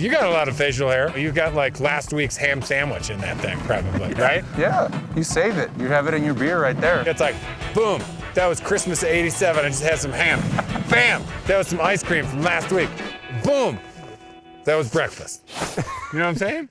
You got a lot of facial hair. You got like last week's ham sandwich in that thing, probably, right? Yeah, you save it. You have it in your beer right there. It's like, boom, that was Christmas 87. I just had some ham. Bam, that was some ice cream from last week. Boom, that was breakfast. You know what I'm saying?